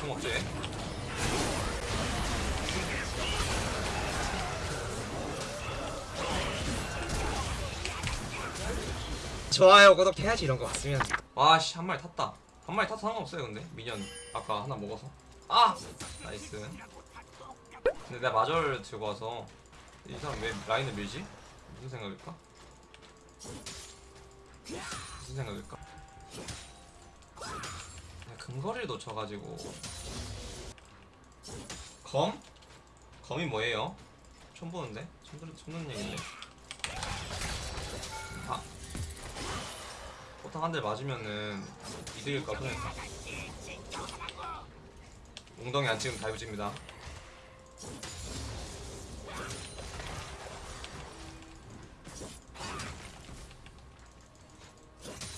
공 없지 좋아요 구독해야지 이런 거 봤으면. 와씨 한 마리 탔다. 한 마리 타도 상관없어요 근데. minion 아까 하나 먹어서. 아! Nice. 근데 내가 마저를 들고 와서 이 사람 왜 라인을 밀지? 무슨 생각일까? 무슨 생각일까? 그냥 근거리를 놓쳐가지고 검? 검이 뭐예요? 처음 보는데? 처음, 들, 처음 듣는 얘긴데 아 포탄 한대 맞으면은 이득일까 손해 웅덩이 안 찍으면 다이브집니다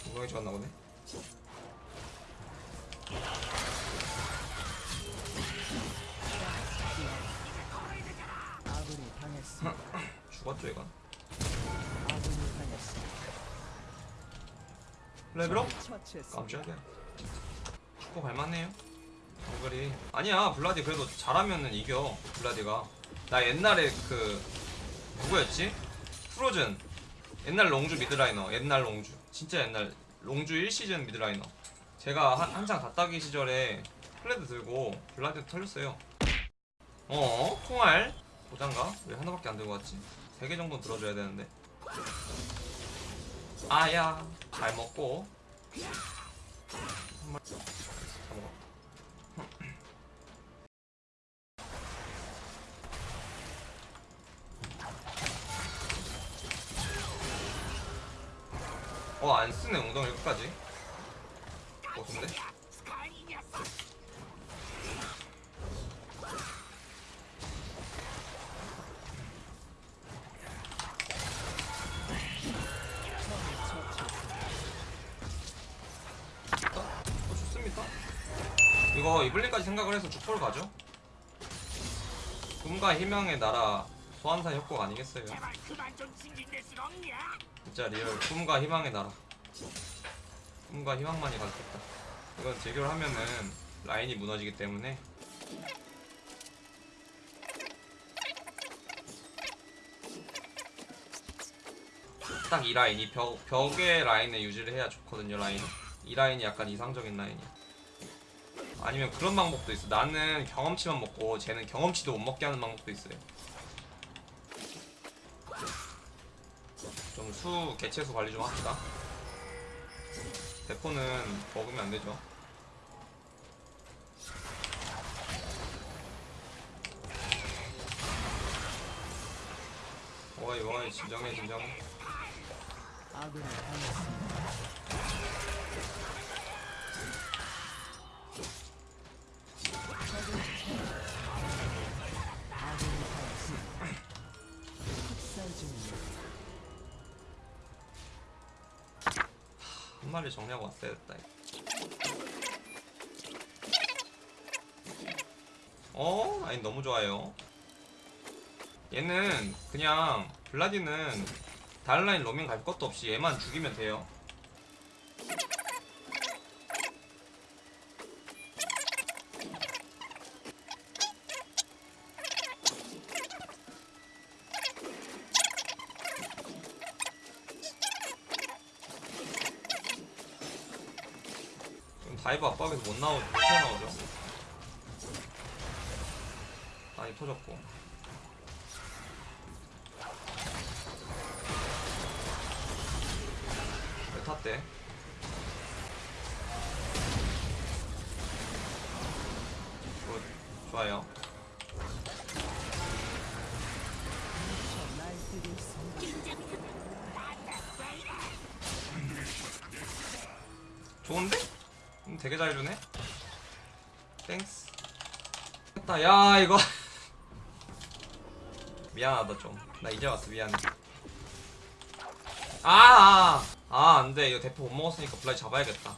웅덩이 좋았나 보네 죽었죠 이건. 레벨업? 깜짝이야 축구 갈만해요 정글이 아니야 블라디 그래도 잘하면은 이겨 블라디가 나 옛날에 그 누구였지? 프로즌 옛날 롱주 미드라이너 옛날 롱주 진짜 옛날 롱주 1시즌 미드라이너 제가 한, 한창 갓다기 시절에 플레드 들고 블라디 털렸어요 어? 총알? 보장가? 왜 하나밖에 안 들고 왔지? 세개 정도는 들어줘야 되는데. 아야 잘 먹고. 한 마리 다 먹어 어 안쓰네. 웅덩이 끝까지. 어 근데? 이거 이블린까지 생각을 해서 죽포를 가죠. 꿈과 희망의 나라 소환사 협곡 아니겠어요? 진짜 real 꿈과 희망의 나라. 꿈과 희망만이 가득했다. 이건 재결 하면은 라인이 무너지기 때문에 딱 이 라인, 이 벽, 벽의 라인에 유지를 해야 좋거든요, 라인. 이 라인이 약간 이상적인 라인이야. 아니면 그런 방법도 있어. 나는 경험치만 먹고 쟤는 경험치도 못 먹게 하는 방법도 있어요. 좀 수, 개체수 관리 좀 합시다. 대포는 먹으면 안 되죠. 어이, 어이, 진정해, 진정해. 아군이 당했습니다. 한 마리 정리하고 왔어야 됐다. 어? 아니 너무 좋아요. 얘는 그냥 블라디는 다른 라인 로밍 갈 것도 없이 얘만 죽이면 돼요. 다이브 압박에서 못 나오죠. 못 나오죠. 많이 터졌고. 왜 탔대? 굿. 좋아요. 좋은데? 음, 되게 잘 주네? Thanks 됐다. 야 이거. 미안하다 좀. 나 이제 왔어 미안해. 아아. 아, 안돼. 이거 대포 못 먹었으니까 블라디 잡아야겠다.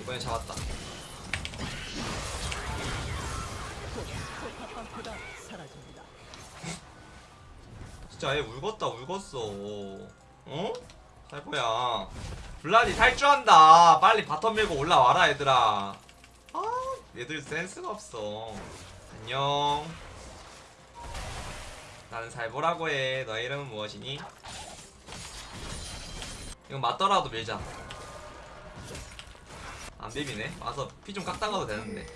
이번엔 잡았다. 진짜 얘 울겄다 울겄어. 어? 살포야 블라디 탈주한다. 빨리 bottom 밀고 올라와라 얘들아. 아 얘들 센스가 없어. 안녕. 나는 잘 보라고 해. 너의 이름은 무엇이니? 이건 맞더라도 밀자. 안 비비네. 와서 피 좀 깎다 가도 되는데.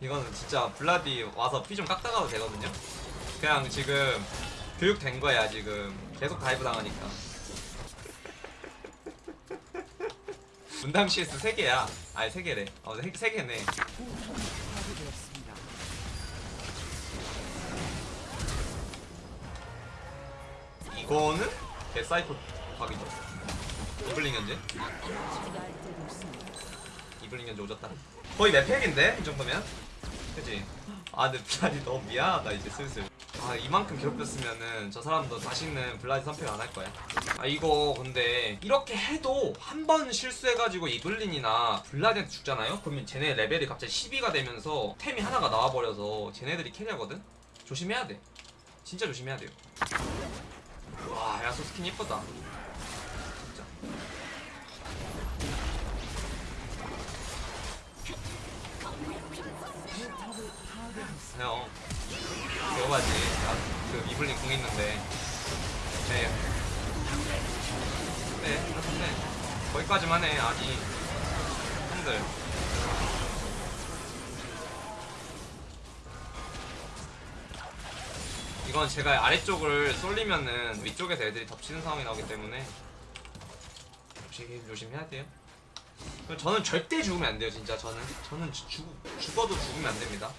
이거는 진짜 블라디 와서 피 좀 깎다 가도 되거든요? 그냥 지금 교육된 거야 지금. 계속 dive 당하니까 분당 CS 3개야. 아니 3개래. 어 3개네. 파괴되었습니다. 이거는 개사이코 각이죠. 이블린 현재. 이블린 현재 오졌다. 거의 내 팩인데? 이 정도면? 그지 아 근데 블라디 너무 미안하다 이제 슬슬 아 이만큼 괴롭혔으면은 저 사람도 다시는 블라디 선택 안 할 거야. 아 이거 근데 이렇게 해도 한 번 실수해가지고 이블린이나 블라디한테 죽잖아요? 그러면 쟤네 레벨이 갑자기 12가 되면서 템이 하나가 나와버려서 쟤네들이 carry하거든? 조심해야 돼. 진짜 조심해야 돼요. 와 야소 스킨 예쁘다. 진짜. 파괴했습니다. 형 배워야지. 나그 이블린 궁 있는데. 네. 네, 네. 거기까지만 해 아니. 형들. 이건 제가 아래쪽을 쏠리면은 위쪽에서 애들이 덮치는 상황이 나오기 때문에. 역시 조심해야 돼요. 저는 절대 죽으면 안 돼요 진짜. 저는 저는 죽, 죽어도 죽으면 안 됩니다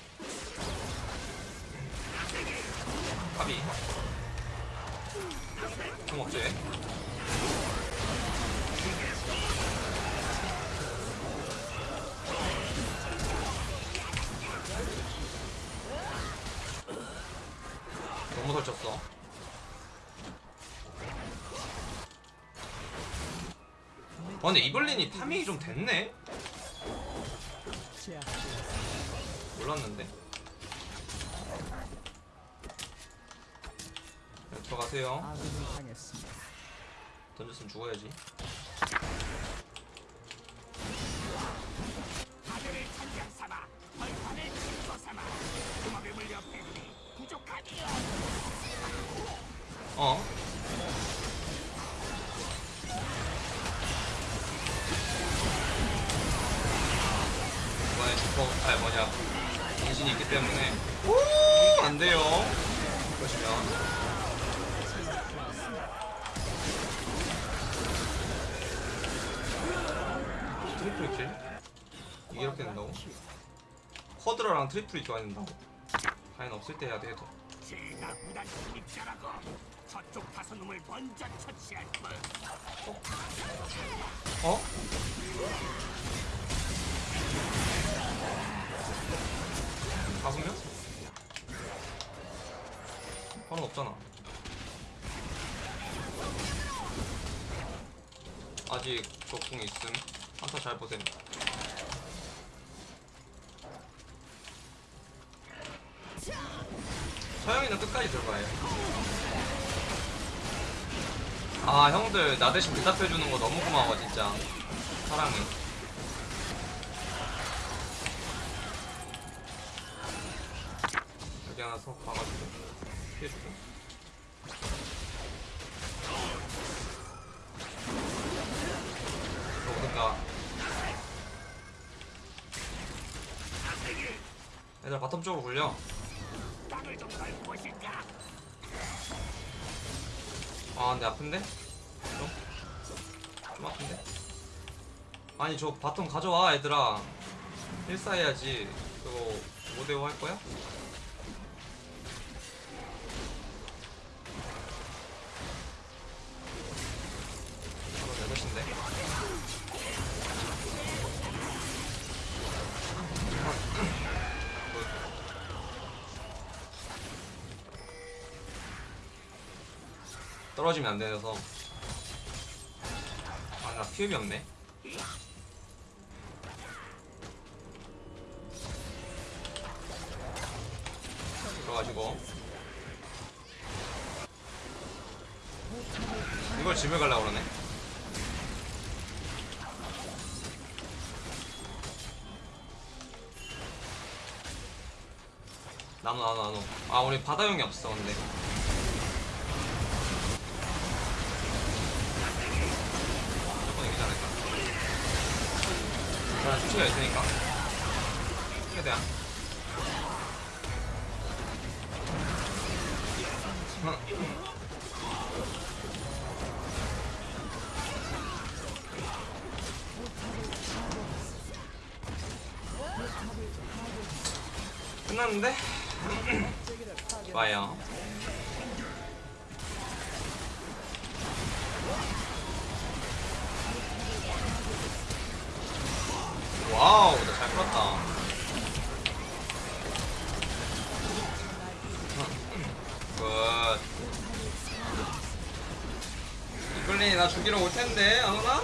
까비 총 없지? 너무 설쳤어 아 근데 이블린이 타밍이 좀 됐네? 몰랐는데 들어가세요. 당했습니다. 던졌으면 죽어야지. 어? 이번에 슈퍼 아 뭐냐. 인신이 있기 때문에. 오! 안돼요. 보시면 이렇게 된다고? 쿼드라랑 트리플이 좋아야 된다고 과연 없을 때 해야 돼 해도 제가 무단 침입자라고 저쪽 다섯 놈을 먼저 처치할 걸. 어? 다섯 명? 번호 없잖아. 아직 적궁 있음. 한타 잘 보셈. 서영이는 끝까지 들어가요. 아 형들 나 대신 대답해주는 거 너무 고마워 진짜. 사랑해. 여기 하나 서 가가지고 피해주고. 그러든가. 얘들 bottom 쪽으로 굴려. 아 근데 아픈데? 좀? 좀 아픈데? 아니 저 bottom 가져와 얘들아 1사 해야지 그거 5대5 할 거야? 떨어지면 안 되어서. 아 나 피읍이 없네. 들어가지고. 이걸 집에 가려고 그러네. 나노 나노 나노. 아 우리 바다용이 없어 근데. 자 수치가 있으니까. 최대한. 끝났는데? 좋아요 와우 나 잘 풀었다 굿 이글린이 나 죽이러 올 텐데 안 오나?